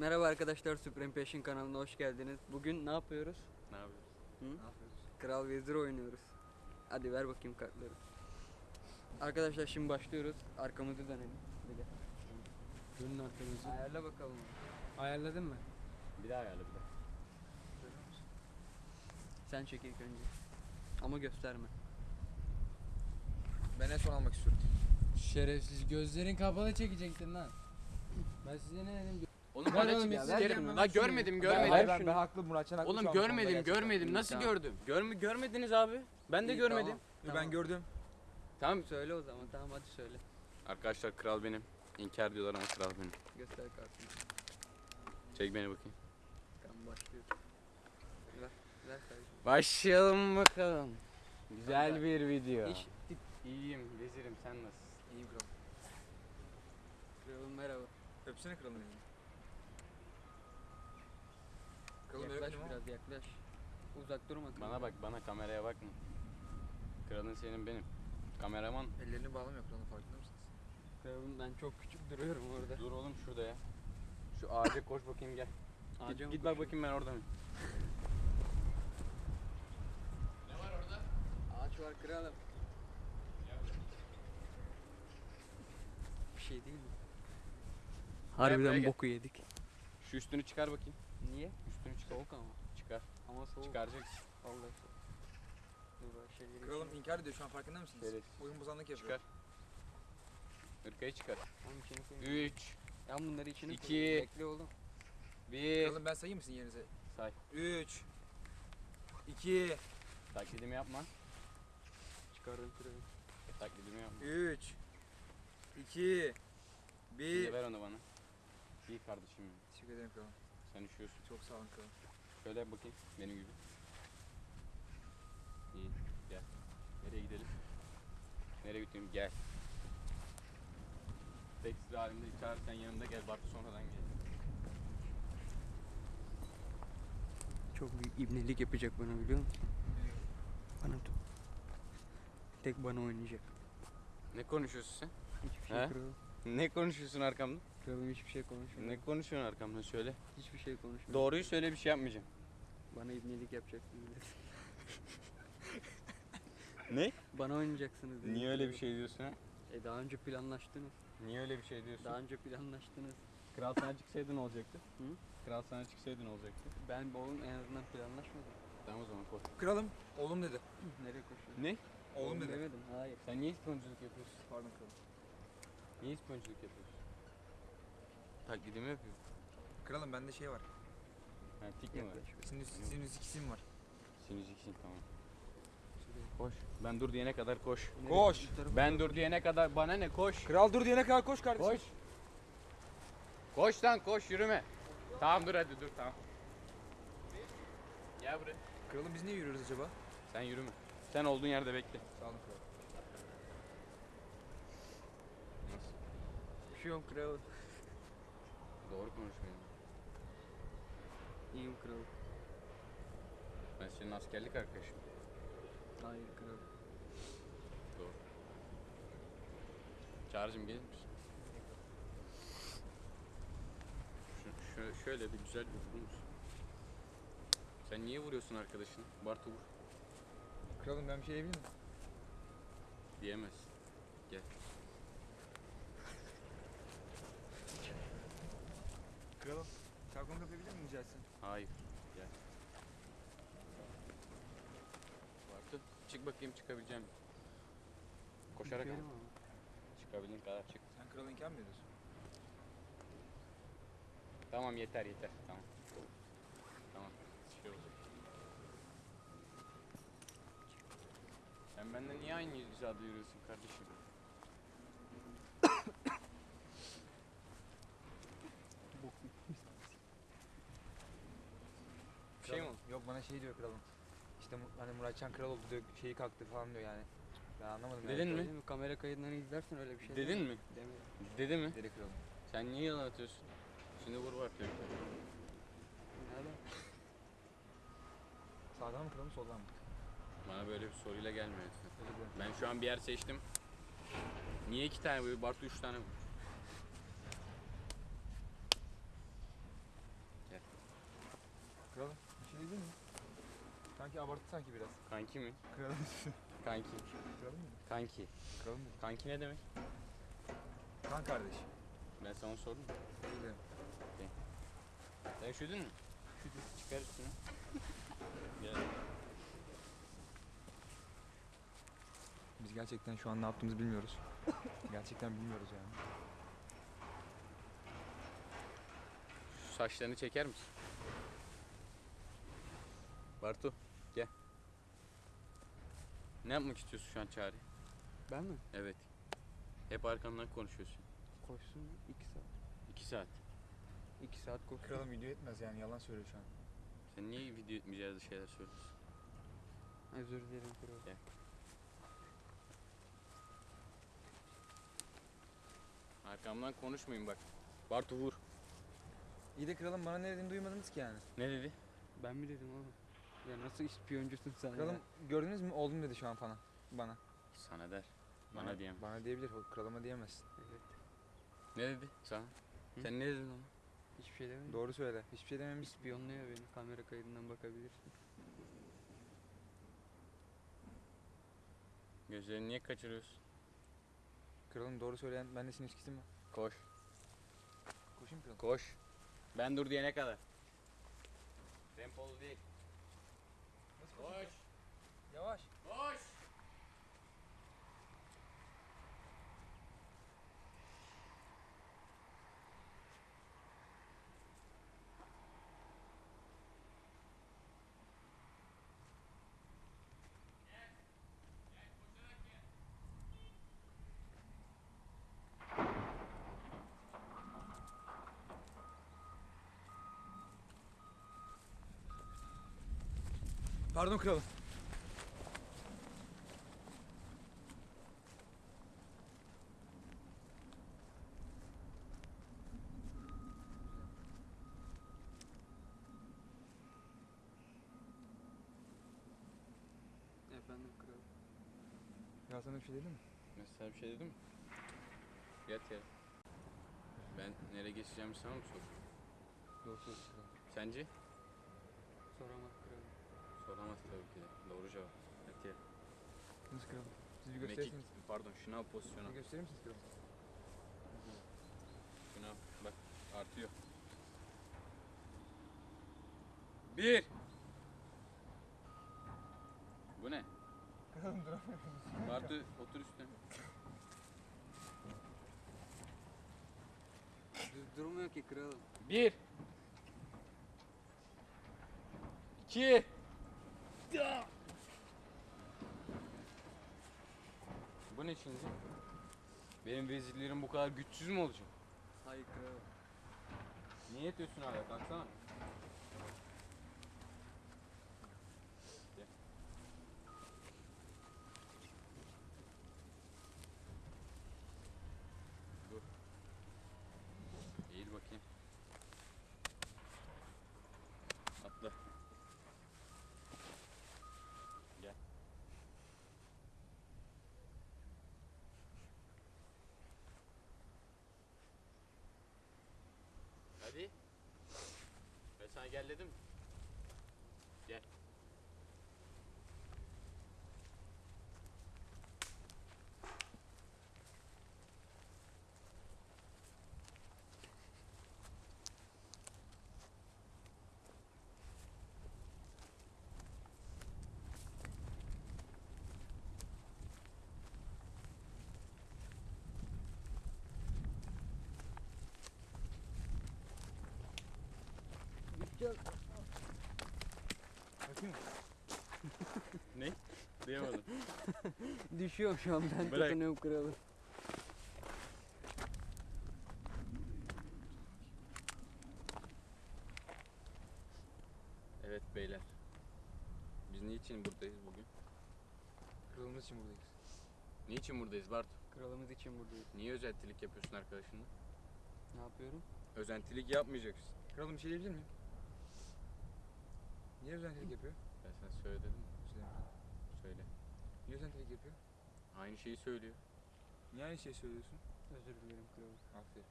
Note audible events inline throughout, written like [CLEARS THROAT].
Merhaba arkadaşlar Supreme Passion kanalına hoş geldiniz. Bugün ne yapıyoruz? Ne yapıyoruz? Hı? Ne yapıyoruz? Kral Vezir oynuyoruz. Hadi ver bakayım kartları. Arkadaşlar şimdi başlıyoruz. Arkamızı dönelim. Bir de. Dönün arkanızı. Ayarla bakalım. Ayarladın mı? Bir daha ayarla bir daha. Sen çek ilk önce. Ama gösterme. Ben en son almak istiyorum. Şerefsiz gözlerin kapalı çekecektin lan. Ben size ne dedim? Oğlum Ver bana oğlum, çık ver şunu. La görmedim Ben, görmedim. hayır, ben, ben haklı Muratcan haklı. Oğlum görmedim gerçekten. görmedim. Nasıl Tamam. gördüm? Görmü görmediniz abi. Ben de İyi, görmedim. tamam, Ben tamam. gördüm. Tamam. Söyle o zaman. Tamam hadi söyle. Arkadaşlar kral benim. İnkar diyorlar ama kral benim. Göster kartını. Çek beni bakayım. Tamam başlıyoruz. Ver. Ver kardeşim. Başlayalım bakalım. Güzel Kanka, bir video. İş. İyiyim vezirim sen nasılsın? İyi kral. Kralım merhaba. Öpsene kralın elini. Kralım Yaklaş ama. biraz yaklaş. Uzak durma. Bana bak bana kameraya bakma. Kralın senin benim. Kameraman. Ellerini bağlamıyor kralın farkında mısınız? Kralım ben çok küçük duruyorum orada. Dur oğlum şurada ya. Şu ağaca koş bakayım gel. Ağaca Git, mı git bak bakayım ben orada mıyım? Ağaç var kralım. Bir şey değil mi? Harbiden boku yedik. Şu üstünü çıkar bakayım. Niye? Üstünü çıkar. Soğuk ama. Çıkar. Ama soğuk. Çıkaracaksın. Vallahi soğuk. Dur bak şeyleri Kralım inkar ediyor şu an farkında mısınız? Evet. Oyun bozanlık yapıyor. Çıkar. Hırkayı çıkar. İçine koyayım. 3, Ya bunları içine İki. koyayım. Bekle oğlum. 1. Kralım ben sayayım mısın yerinize? Say. 3 2 Taklidimi yapma. Çıkardım kralım. Taklidimi yapma. 3 2 Şimdi 1 ver onu bana. İyi kardeşim. Teşekkür ederim kralım. Sen üşüyorsun. Çok sağ olun kralım. Şöyle yap bakayım. Benim gibi. İyi. Gel. Nereye gidelim? Nereye götüreyim? Gel. Tekstil halinde çağırırken yanında gel. Bartu sonradan gel. Çok büyük ibnelik yapacak bana biliyor musun? Bana tut. Tek bana oynayacak. Ne konuşuyorsun sen? Hiçbir şey He? Ne konuşuyorsun arkamda? Kralım hiçbir şey konuşmuyor. Ne konuşuyorsun arkamda? Söyle. Hiçbir şey konuşmuyor. Doğruyu söyle bir şey yapmayacağım. Bana ibnelik yapacaksınız dedi. [LAUGHS] Ne? Bana oynayacaksınız dedi. Niye öyle bir şey diyorsun ha? E daha önce planlaştınız. Niye öyle bir şey diyorsun? Daha önce planlaştınız. Kral sana çıksaydı ne olacaktı? Hı? Kral sana çıksaydı ne olacaktı? Ben oğlum en azından planlaşmadım. Tamam o zaman koy. Kralım oğlum dedi. [CLEARS THROAT] Nereye koşuyorsun? Ne? Oğlum dedi. demedim. Hayır. Sen niye ispiyonculuk yapıyorsun? Pardon kralım. Niye ispiyonculuk yapıyorsun? Taklidimi yapıyor. Kralım bende şey var. Ha tik mi var? Sinüs, sinüs ikisim var. Sinüs iksin tamam. Koş. Ben dur diyene kadar koş. Koş. Ben dur diyene kadar bana ne koş. Kral dur diyene kadar koş kardeşim. Koş. Koş lan koş yürüme. Tamam dur hadi dur tamam. Gel buraya. Kralım biz niye yürüyoruz acaba? Sen yürüme. Sen olduğun yerde bekle. Sağ olun. Nasıl? Bir şey yok kral. Doğru konuş benimle. İyiyim kral. Ben senin askerlik arkadaşım. Hayır kral. Doğru. Çağrıcığım gelir misin? Şu, şö- şöyle bir güzel bir vurur musun? Sen niye vuruyorsun arkadaşını? Bartu vur. Kralım ben bir şey diyebilir miyim? Diyemezsin. Gel. Kralım. Çarkonu etsem? Hayır. Gel. Bartu çık bakayım çıkabileceğim. Koşarak al. ama. Çıkabildiğin kadar çık. Sen kralı inkar mı ediyorsun? Tamam yeter yeter. Tamam. Tamam. Şey olacak. Sen benden niye aynı hizada yürüyorsun kardeşim? falan şey diyor kralım. İşte hani Muratcan kral oldu diyor şeyi kalktı falan diyor yani. Ben anlamadım. Dedin yani. mi? Kamera kaydından izlersin öyle bir şey. Dedin mi? Demedim. Dedi mi? Dedi kralım. Sen niye yalan atıyorsun? Şimdi vur var diyor. Nereden? Sağdan mı kralım soldan mı? Bana böyle bir soruyla gelme lütfen. Ben şu an bir yer seçtim. Niye iki tane bu? Bartu üç tane bu. Kralım bir şey değil mi? Kanki abarttı sanki biraz. Kanki mi? Kralım. [LAUGHS] Kanki. Kralım mı? Kanki. Kralım mı? Kanki ne demek? Kan kardeş. Ben sana sordum. Öyle. Sen üşüdün mü? Üşüdüm. Çıkar üstüne. [LAUGHS] Gel. Biz gerçekten şu an ne yaptığımızı bilmiyoruz. [LAUGHS] gerçekten bilmiyoruz yani. Şu saçlarını çeker misin? Bartu. Ne yapmak istiyorsun şu an Çağrı? Ben mi? Evet. Hep arkamdan konuşuyorsun. Koşsun iki saat. İki saat. İki saat koşsun. Kralım video etmez yani yalan söylüyor şu an. Sen niye video etmeyeceğiz şeyler söylüyorsun? Özür dilerim kral. Gel. Arkamdan konuşmayın bak. Bartu vur. İyi de kralım bana ne dediğini duymadınız ki yani. Ne dedi? Ben mi dedim oğlum? Ya nasıl ispiyoncusun sen Kralım ya? gördünüz mü oldum dedi şu an bana. Bana. Sana der. Bana diyemem. Bana diyebilir. o Kralıma diyemez. Evet. Ne dedi sana? Hı? Sen ne dedin ona? Hiçbir şey demedim. Doğru söyle. Hiçbir şey dememiş. İspiyonluyor beni. Kamera kaydından bakabilirsin. Gözlerini niye kaçırıyorsun? Kralım doğru söyleyen ben senin ilişkisi mi? Koş. Koşayım kralım. Koş. Ben dur diyene kadar. Tempolu değil. Koş. Yavaş. Koş. Pardon kralım. Efendim kral. Ya sana bir şey dedim mi? Sana bir şey dedim mi? Yat ya. Ben nereye geçeceğimi sana mı sor? Söylüyorsun kralım. Sence? Soramaz kral. Soramaz tabii ki de. Doğru cevap. Ya. Nasıl kralım? Siz bir Mekik, gösterirsiniz. pardon şuna pozisyona. Bir gösterir misiniz kralım? Şuna bak artıyor. Bir. Bu ne? Kralım [LAUGHS] duramıyorum. Bartu otur üstüne. Düz durmuyor ki kralım. Bir. İki. Bu ne şimdi? Benim vezirlerim bu kadar güçsüz mü olacak? Hayır kral. Niye yatıyorsun hala? Kalksana. Gel. Dur. Eğil bakayım. Atla. Gel. Hadi. Ben sana gel dedim. mi? Gel. Bakayım? Ne? Duyamadım. [LAUGHS] Düşüyorum şu an ben Bırak. tutunuyorum kralım. evet beyler. Biz niçin buradayız bugün? Kralımız için buradayız. Niçin buradayız Bartu? Kralımız için buradayız. Niye özentilik yapıyorsun arkadaşınla? Ne yapıyorum? Özentilik yapmayacaksın. Kralım bir şey diyebilir miyim? Niye özentilik yapıyor? Ya sen söyle dedim. Söyle. Söyle. Niye özentilik yapıyor? Aynı şeyi söylüyor. Niye aynı şeyi söylüyorsun? Özür dilerim kılavuz. Aferin.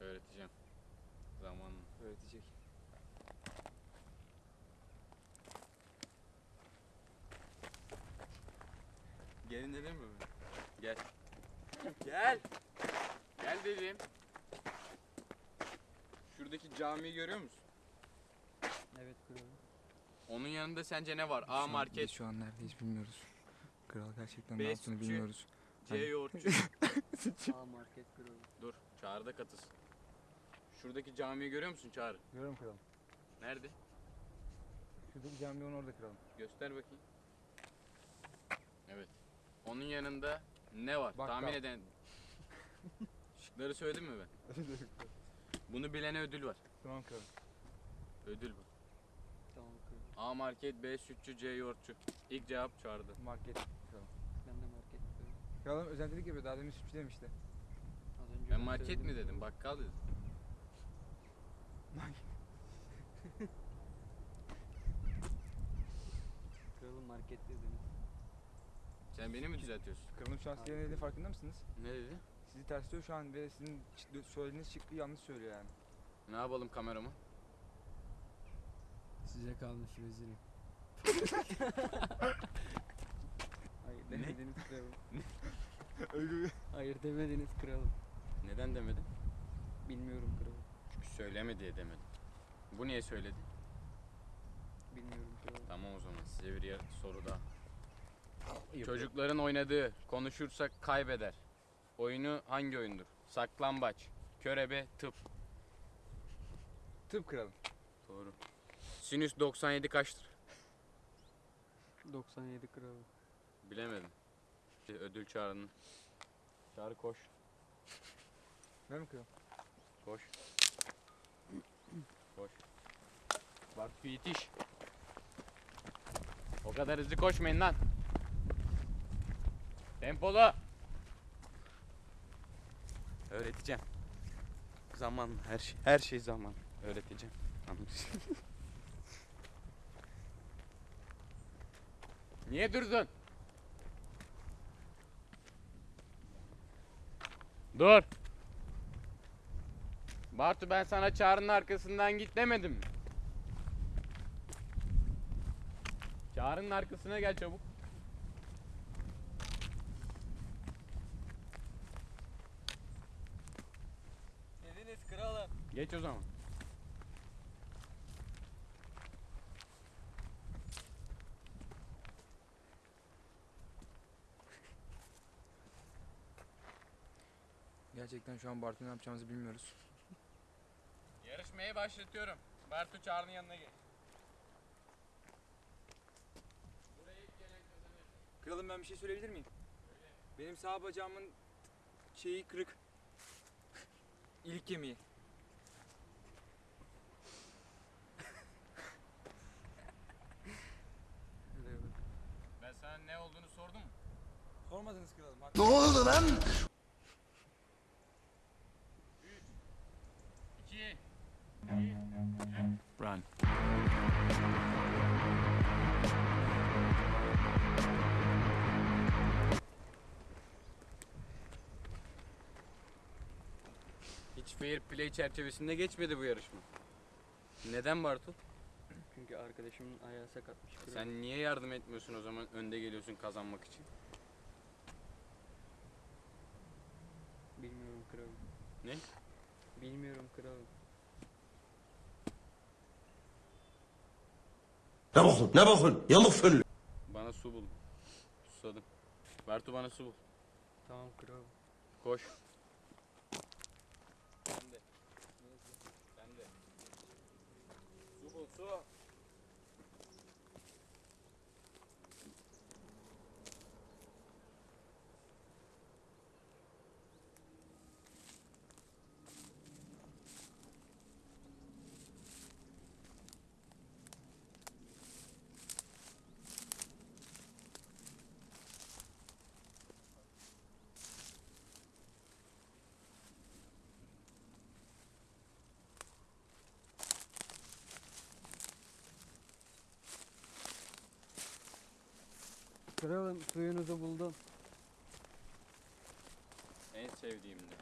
Öğreteceğim. Zamanla. Öğretecek. Gelin dedim mi? Gel. [LAUGHS] Gel. Gel dedim. Şuradaki camiyi görüyor musun? Onun yanında sence ne var? A market, Biz şu an neredeyiz bilmiyoruz. Kral gerçekten ne yaptığını sütçü. bilmiyoruz. C Hani- yoğurtçu. [LAUGHS] A market kralım. Dur, Çağrı'da katız. Şuradaki camiyi görüyor musun Çağrı? Görüyorum kralım. Nerede? Şuradaki cami onun orada kralım. Göster bakayım. Evet. Onun yanında ne var? Bakkal. Tahmin eden. [LAUGHS] Şıkları söyledim mi ben? Bunu bilene ödül var. tamam kralım. Ödül bu. Kralım. A market, B sütçü, C yoğurtçu. İlk cevap Çağrı'da. Market. Ben de market kralım. Kralım özentilik yapıyor. Daha demin sütçü demişti. Az önce Ben market mi kralım. dedim, bakkal dedim. Kralım market [LAUGHS] dediniz. Sen beni mi düzeltiyorsun? Kralım şu an sizin dediğinin farkında mısınız? Ne dedi? Sizi tersliyor şu an ve sizin ç- söylediğiniz şıkkı yanlış söylüyor yani. Ne yapalım kameramı? Size kalmış vezirim. [LAUGHS] Hayır demediniz kralım. [LAUGHS] Öyle bir... Hayır demediniz kralım. Neden demedin? Bilmiyorum kralım. Çünkü söyleme diye demedim. Bu niye söyledi? Bilmiyorum kralım. Tamam o zaman size bir yer, soru daha. Çocukların oynadığı, konuşursak kaybeder. Oyunu hangi oyundur? Saklambaç, körebe, tıp. Tıp kralım. Doğru. Sinüs 97 kaçtır? 97 kralım. Bilemedim. Ödül çağrının. Çağrı koş. Ben mi kralım? Koş. Koş. Bak yetiş. O kadar hızlı koşmayın lan. Tempolu. Öğreteceğim. Zaman her şey her şey zaman öğreteceğim. Anlaşıldı. [LAUGHS] Niye durdun? Dur. Bartu ben sana çağrının arkasından git demedim mi? Çağrının arkasına gel çabuk. Dediniz kralım. Geç o zaman. Gerçekten şu an Bartu ne yapacağımızı bilmiyoruz. Yarışmayı başlatıyorum. Bartu Çağrı'nın yanına gel. Kralım ben bir şey söyleyebilir miyim? Benim sağ bacağımın şeyi kırık. İlik kemiği. Ben sana ne olduğunu sordum mu? Sormadınız kralım. Ne oldu lan? 2 Run. Hiç fair play çerçevesinde geçmedi bu yarışma. Neden Bartu? Çünkü arkadaşımın ayağı sakatmış. Sen niye yardım etmiyorsun o zaman önde geliyorsun kazanmak için? Bilmiyorum kralım. Ne? Bilmiyorum kralım. Ne bakın ne bakın yamuk föllü. Bana su bul. Susadım. Bartu bana su bul. Tamam kralım. Koş. Sen de. Sen de. Su bul su. Kralım suyunuzu buldum. En sevdiğim de.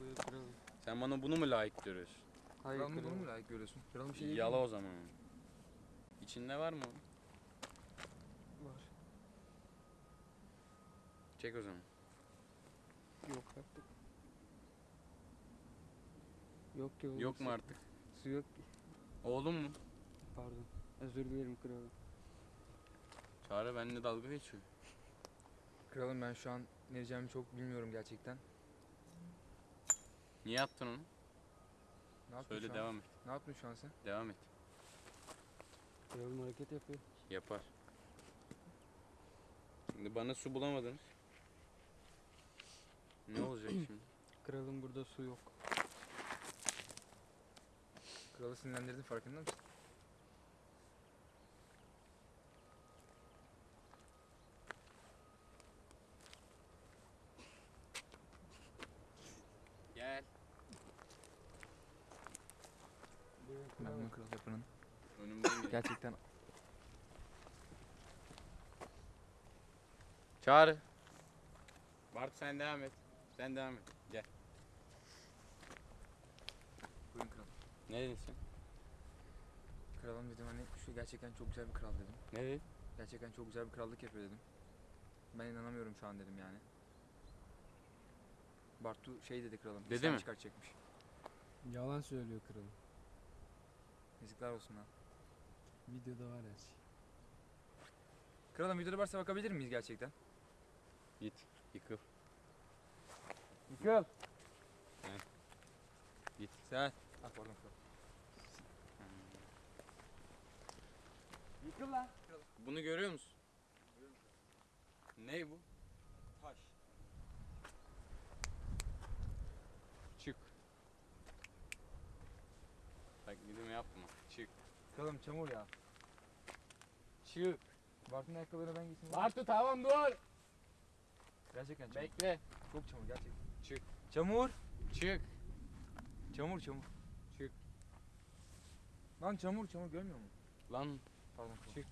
Buyur kralım. Sen bana bunu mu layık görüyorsun? Hayır Kralım bunu kralım. mu layık görüyorsun? Kralım bir şey Yala o zaman. İçinde var mı? Var. Çek o zaman. Yok artık. Yok ki. Yok mu artık? Su yok ki. Oğlum mu? Pardon. Özür dilerim kralım. Çağrı benimle dalga geçiyor. Kralım ben şu an ne diyeceğimi çok bilmiyorum gerçekten. Niye attın onu? Ne yaptın Söyle şu an? devam et. Ne yaptın şu an sen? Devam et. Kralım hareket yapıyor. Yapar. Şimdi bana su bulamadınız. Ne [CLEARS THROAT] olacak şimdi? Kralım burada su yok. Kralı sinirlendirdin farkında mısın? Gel. Ben bunu kral yapanın. Önümden gel. Gerçekten Çağrı. Bart sen devam et. Sen devam et. Gel. buyurun kral. Ne dedin sen? Kralım dedim hani şu gerçekten çok güzel bir kral dedim. Ne dedin? Gerçekten çok güzel bir krallık yapıyor dedim. Ben inanamıyorum şu an dedim yani. Bartu şey dedi kralım. Dedi mi? çıkartacakmış. Yalan söylüyor kralım. Yazıklar olsun ha. Videoda var her şey. Kralım videoda varsa bakabilir miyiz gerçekten? Git. Yıkıl. Yıkıl. He. Git. Sen. Ah pardon kral. Yıkıl lan. Bunu görüyor musun? Ne bu? Taş. Çık. Bak gidimi yapma. Çık. Kralım çamur ya. Çık. Bartu'nun ayakkabılarına ben gitsin. Bartu tamam dur. Gerçekten çamur. Bekle. Çok çamur gerçekten. Çık. Çamur. Çık. Çamur çamur. Çık. Lan çamur çamur görmüyor musun? Lan Pardon. Çık.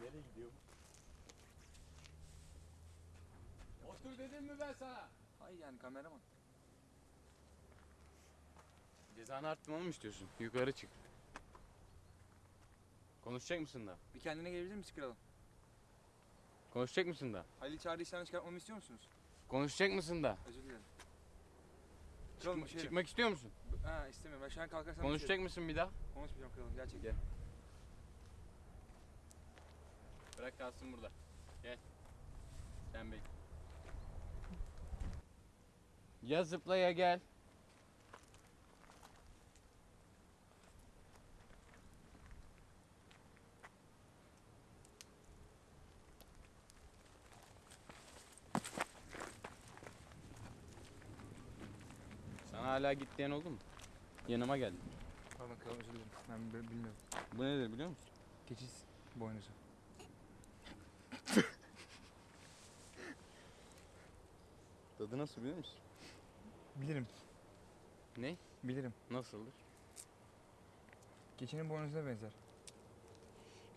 Nereye gidiyor? Otur dedim mi ben sana? Hayır yani kameraman. Cezanı arttırmamı mı istiyorsun? Yukarı çık. Konuşacak mısın da? Bir kendine gelebilir misin kralım? Konuşacak mısın da? Halil çağrı işten çıkartmamı istiyor musunuz? Konuşacak mısın da? Özür dilerim. Kralım Çıkma- şey çıkmak istiyor musun? Ha istemiyorum. Ben şu an kalkarsam Konuşacak mısın bir daha? Konuşmayacağım kralım gerçekten. Gel. Bırak kalsın burada. Gel. Sen bekle. Ya zıpla ya gel. Sana hala git diyen oldu mu? Yanıma geldin. Pardon kralım özür dilerim. Ben bi- bilmiyorum. Bu nedir biliyor musun? Keçiz boynuzu. [LAUGHS] Tadı nasıl biliyor musun? Bilirim. Ne? Bilirim. Nasıldır? Keçinin boynuzuna benzer.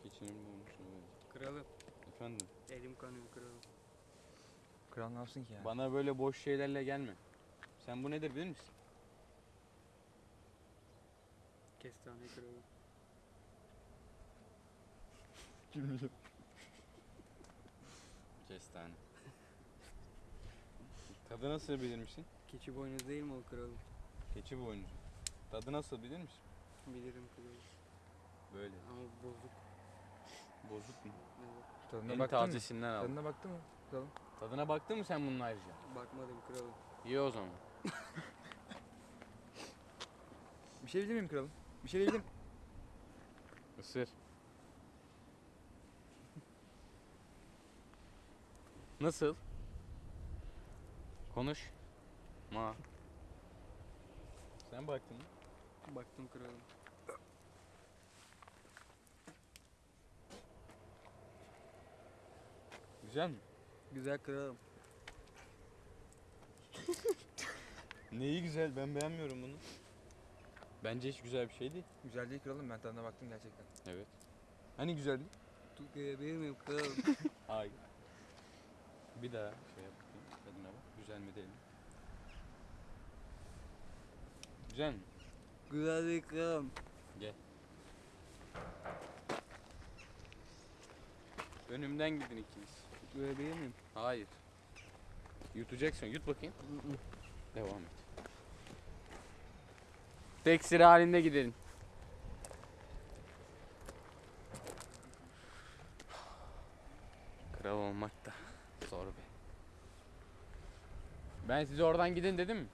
Keçinin bulmuşuna benziyor. Kralım. Efendim? Elim kanıyor kralım. Kral ne yapsın ki yani? Bana böyle boş şeylerle gelme. Sen bu nedir bilir misin? Kestane kralım. Kestane. Tadı nasıl bilir misin? Keçi boynuz değil mi o kralım? Keçi boynuzu. Tadı nasıl bilir misin? Bilirim kralım. Böyle. Ama bozuk. Bozuk mu? Evet. Tadına En baktın mı? tazesinden al. Tadına baktın mı? Kralım. Tadına baktın mı sen bunun ayrıca? Bakmadım kralım. İyi o zaman. Bir şey bilir miyim kralım? Bir şey bilir miyim? Isır. Nasıl? Konuş. Ma. Sen baktın mı? Baktım kralım. Güzel mi? Güzel kralım. Neyi güzel? Ben beğenmiyorum bunu. Bence hiç güzel bir şey değil. Güzel değil kralım ben tadına baktım gerçekten. Evet. Hani güzel değil? Tukayabilir miyim kralım? Hayır. [LAUGHS] [LAUGHS] Bir daha şey yap. bakayım, Tadına bak. Güzel mi değil mi? Güzel mi? Güzel değil kralım. Önümden gidin ikiniz. Böyle değil miyim? Hayır. Yutacaksın. Yut bakayım. Devam et. Tek sıra halinde gidelim. Kral olmak da zor be. Ben size oradan gidin dedim mi?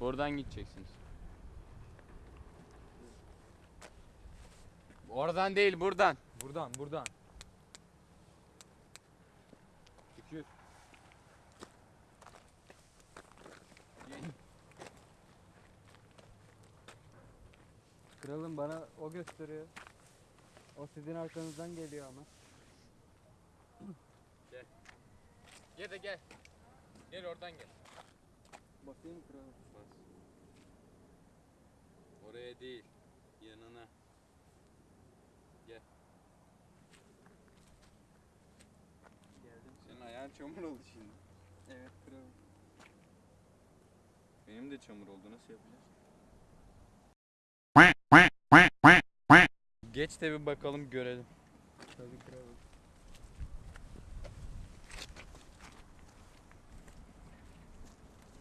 Buradan gideceksiniz. Oradan değil buradan. Buradan buradan. Kralım bana o gösteriyor. O sizin arkanızdan geliyor ama. Gel de gel. Gel oradan gel. Bakayım kralım. Oraya değil. Yanına. Gel. Geldim. Senin ayağın çamur oldu şimdi. Evet kralım. Benim de çamur oldu. Nasıl yapacağız? Geç de bir bakalım görelim. Tabii kralım.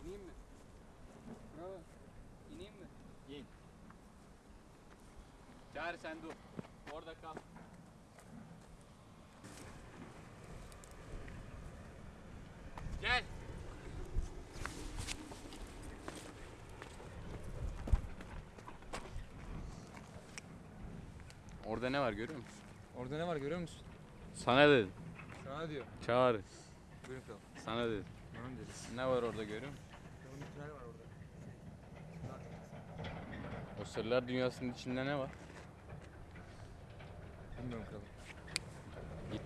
İneyim mi? Kralım. İneyim mi? Çağır sen dur. Orada kal. Gel. Orada ne var görüyor musun? Orada ne var görüyor musun? Sana dedim. Sana diyor. Çağır. Buyurun kral. Sana dedim. Tamam deriz. Ne var orada görüyor musun? Kralın bir tünel var orada. O sırlar dünyasının içinde ne var? Bilmiyorum kralım. Git.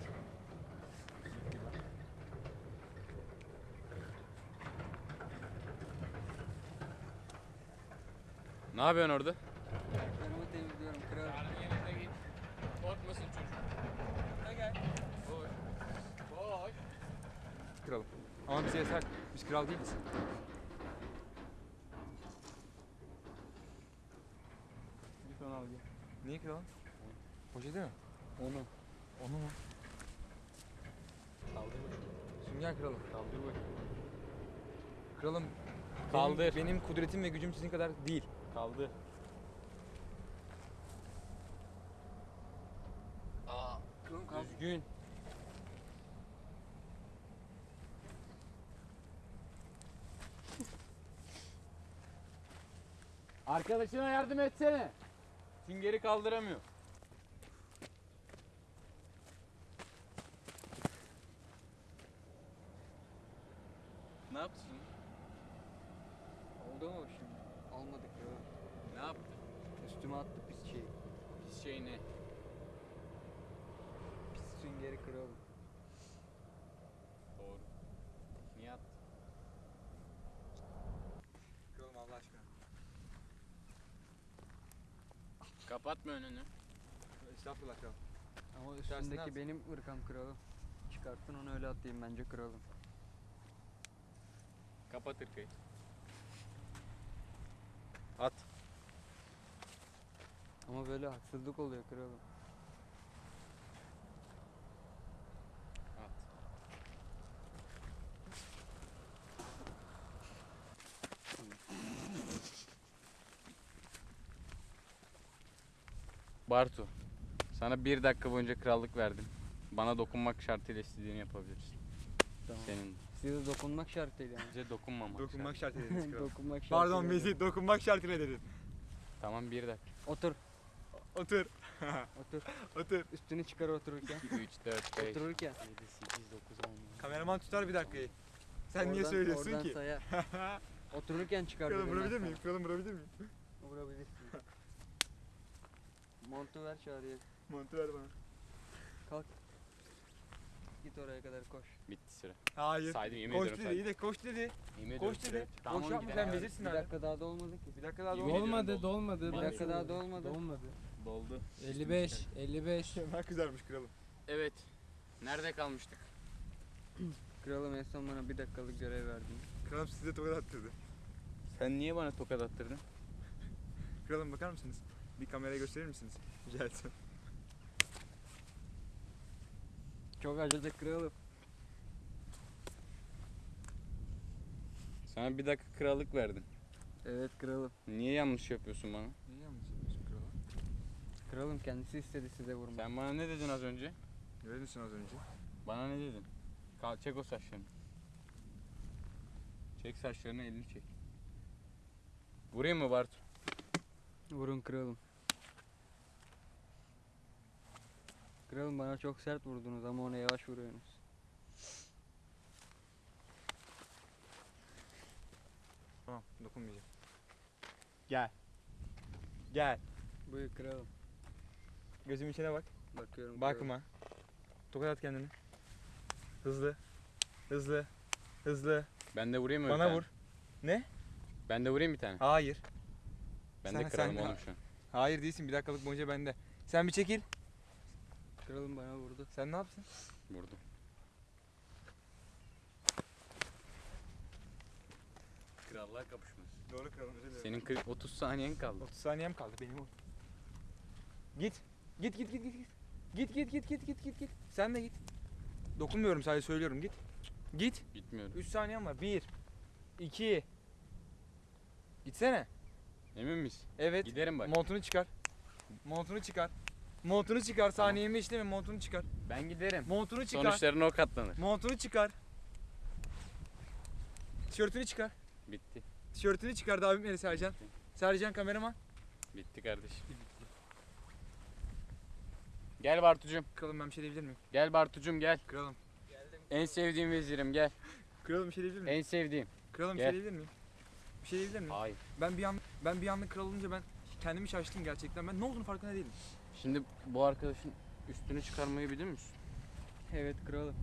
Ne yapıyorsun orada? Yanımı temizliyorum kralım. yerine git. Korkmasın çocuk. Ne gel. Koş. Koş. Kralım. Ama bize yasak. Biz kral değiliz. Git onu al gel. Niye kralım? Poşeti mi? Onu. Onu mu? Kaldır bakayım. Sünger kralım. Kaldır bakayım. Kralım. benim- Kaldır. Benim, kudretim ve gücüm sizin kadar değil. Kaldır. Kralım kalk. Düzgün. Arkadaşına yardım etsene. Süngeri kaldıramıyor. Ne yaptın? Oldu mu şimdi? Olmadı kralım. Ne yaptın? Üstüme attı pis şey. Pis şey ne? Pis süngeri kralım. Doğru. Niye attın? Kralım Allah aşkına. Kapatma önünü. Estağfurullah kralım. Ama üstündeki at. benim ırkam kralım. Çıkarttın onu öyle atayım bence kralım. Kapat ırkayı. At. Ama böyle haksızlık oluyor kralım. At. Bartu, sana bir dakika boyunca krallık verdim. Bana dokunmak şartıyla istediğini yapabilirsin. Tamam. Senin Size dokunmak şartıyla yani. bize dokunmamak. Dokunmak şartı. şart ederiz kralım. dokunmak şartıyla. Pardon yani. bizi dokunmak şartıyla dedim. Tamam bir dakika. Otur. Otur. Otur. [LAUGHS] Otur. Üstünü çıkar otururken. 2, 3, 4, 5, 7, Otururken. 8, 9, 10. Kameraman tutar bir dakikayı. Sen niye Oradan- söylüyorsun oradan ki? sayar. [LAUGHS] Otururken çıkar. Kralım dedim ben vurabilir sana. miyim? Kralım vurabilir miyim? Vurabilirsin. Montu ver çağrıya. Montu ver bana. Git oraya kadar koş. Bitti süre. Hayır. Saydım yemin Koş ediyorum dedi, saydım. iyi de koş dedi. Yemin Koş ediyorum süre. dedi. Tamam, Boş yapma gidelim. sen vezirsin Bir dakika daha dolmadı ki. Bir dakika daha Dolmadı doldu. dolmadı. Bir Dolmadı. dakika daha dolmadı. Dolmadı. Doldu. 55 55. Kemal kızarmış kralım. Evet. Nerede kalmıştık? [CLEARS THROAT] Kralım en son bana bir dakikalık görev verdin. Kralım size tokat attırdı. Sen niye bana tokat attırdın? [LAUGHS] Kralım bakar mısınız? Bir kameraya gösterir misiniz? [LAUGHS] Rica etsem. Çok acıdı kralım. Sana bir dakika krallık verdim. Evet kralım. Niye yanlış yapıyorsun bana? Niye yanlış yapıyorsun kralım? Kralım kendisi istedi size vurmak. Sen bana ne dedin az önce? Ne dedin az önce? Bana ne dedin? Kal çek o saçlarını. Çek saçlarını elini çek. Vurayım mı Bartu? Vurun kralım. Kralım bana çok sert vurdunuz ama ona yavaş vuruyorsunuz. Tamam dokunmayacağım. Gel. Gel. Buyur kralım. Gözümün içine bak. Bakıyorum kralım. Bakma. Tokat at kendini. Hızlı. Hızlı. Hızlı. Ben de vurayım mı? bir Bana tane? vur. Ne? Ben de vurayım bir tane. Hayır. Ben sen- de kralım sen- oğlum şu an. Hayır değilsin. Bir dakikalık boyunca bende. Sen bir çekil. Kralım bana vurdu. Sen ne yapsın? Vurdum. Krallar kapışması. Doğru kralım özür dilerim. Senin 40 30 saniyen kaldı. 30 saniyem kaldı benim o. Git. Git git git git git. Git git git git git git git. Sen de git. Dokunmuyorum sadece söylüyorum git. Git. Gitmiyorum. 3 saniyem var. 1 2 Gitsene. Emin misin? Evet. Giderim bak. Montunu çıkar. Montunu çıkar. Montunu çıkar. Tamam. Saniyemi işleme. Montunu çıkar. Ben giderim. Montunu çıkar. Sonuçlarına o katlanır. Montunu çıkar. Tişörtünü çıkar. Bitti. Tişörtünü çıkardı abim eli Sercan. Sercan kameraman. Bitti kardeşim. Gel Bartucuğum. Kralım ben bir şey diyebilir miyim? Gel Bartucuğum gel. Kralım. En sevdiğim vezirim gel. Kralım bir şey diyebilir miyim? En sevdiğim. Kralım bir Gel. şey diyebilir miyim? Bir şey diyebilir miyim? Hayır. Ben bir an ben bir anlık kral olunca ben kendimi şaştım gerçekten. Ben ne olduğunu farkında değilim. Şimdi bu arkadaşın üstünü çıkarmayı biliyor musun? Evet kralım.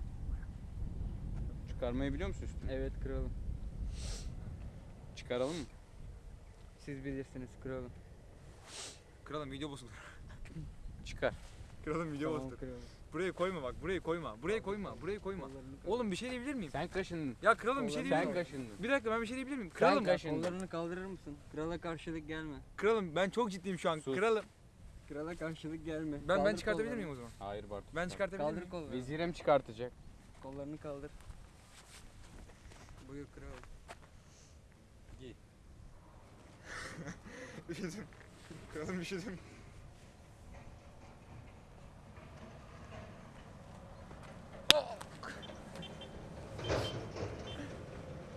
Çıkarmayı biliyor musun üstünü? Evet kralım. Çıkaralım mı? Siz bilirsiniz kralım. Kralım video bozulur. [LAUGHS] Çıkar. Kralım video Tamam bozulur. kralım. Buraya koyma bak. Buraya koyma. Buraya koyma. Buraya koyma. Oğlum bir şey diyebilir miyim? Sen kaşındın. Ya kralım bir şey diyebilir Sen miyim? kaşındın. Bir dakika ben bir şey diyebilir miyim? Sen Kralım, kaşındın. Kollarını kaldırır mısın? Krala karşılık gelme. kralım ben çok ciddiyim şu an. Sus. Kralım. Krala karşılık gelme. Ben ben Kaldır çıkartabilir kollarını. miyim o zaman? Hayır Bartu. Ben çıkar. çıkartabilir Kaldır miyim? kollarını. Vezirem çıkartacak. Kollarını kaldır. Buyur kralım. Üşüdüm. [LAUGHS] kralım üşüdüm.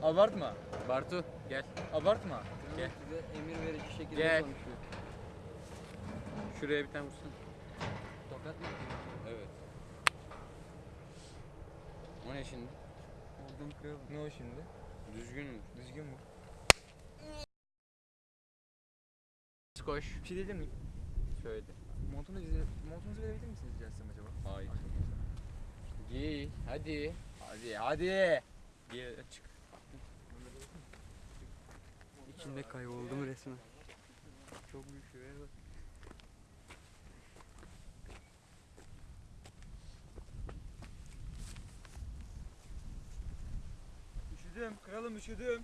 Abartma. Bartu gel. Abartma. Gel. size emir verici şekilde Gel. konuşuyor. Şuraya bir tane vursun. Tokat mı? Evet. O ne şimdi? Vurdum kralım. Ne o şimdi? Düzgün mü? Düzgün mü? Koş. Bir şey diyebilir miyim? Söyle. Montunuzu, montunuzu verebilir misiniz rica etsem acaba? Hayır. Giy. Hadi. Hadi hadi. Giy. Çık. İçinde kayboldum resmen. Çok büyük şuraya bak. Üşüdüm. Kralım üşüdüm.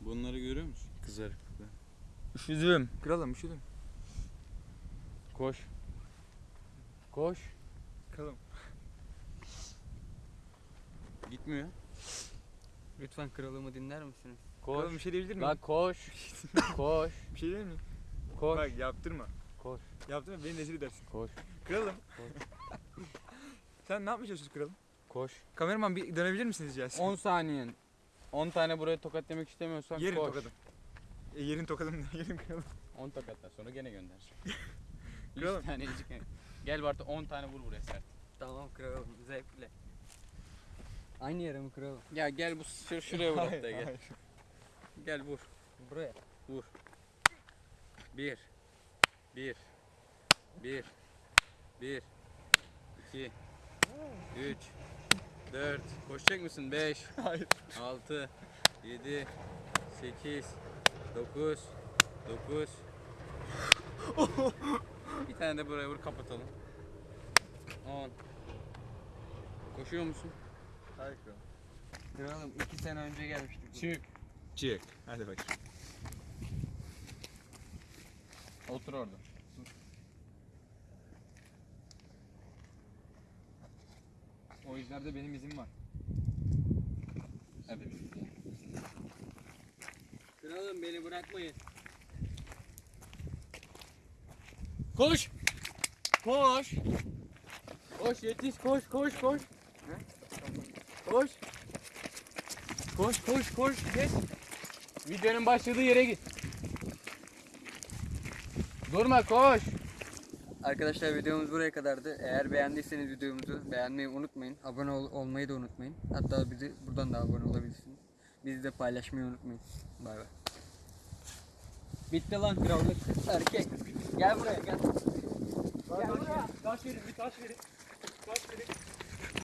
Bunları görüyor musun? Kızarıklıklar. Üşüdüm. Kralım üşüdüm. Koş. Koş. Kralım. Gitmiyor. Lütfen kralımı dinler misiniz? Koş. Kralım bir şey diyebilir miyim? Bak koş. [LAUGHS] koş. Bir şey diyebilir miyim? Koş. Bak yaptırma. Koş. Yaptırma beni rezil edersin. Koş. Kralım. [LAUGHS] Sen ne yapmaya çalışıyorsun kralım? Koş. Kameraman bir dönebilir misiniz rica etsem? 10 saniyen. 10 tane buraya tokat demek istemiyorsan Yerin koş. tokadım. E, yerin tokadım ne? [LAUGHS] Yerin kralım. 10 tokattan sonra gene gönder. 100 Kralım. tane incik. Gel Bartu 10 tane vur buraya sert. Tamam kralım zevkle. Aynı yere mi kralım? Ya gel bu şur şuraya vur hatta gel. hayır. Gel vur. Buraya. Vur. 1 1 1 1 2 3 4 Koşacak mısın? 5 Hayır. 6 7 8 9 9 Bir tane de buraya vur kapatalım. 10 Koşuyor musun? Hayır kralım. İki sene önce gelmiştik. Çık. Çık. Hadi bakayım. Otur orada. O izlerde benim izim var. Hadi. Kralım beni bırakmayın. Koş! Koş! Koş yetiş koş koş koş. Koş. Koş koş koş geç. Videonun başladığı yere git. Durma koş. Arkadaşlar videomuz buraya kadardı. Eğer beğendiyseniz videomuzu beğenmeyi unutmayın. Abone ol- olmayı da unutmayın. Hatta bizi buradan da abone olabilirsiniz. Bizi de paylaşmayı unutmayın. Bay bay. Bitti lan krallık. Erkek. Gel buraya gel. Gel buraya. Taş verin bir taş verin. Taş verin.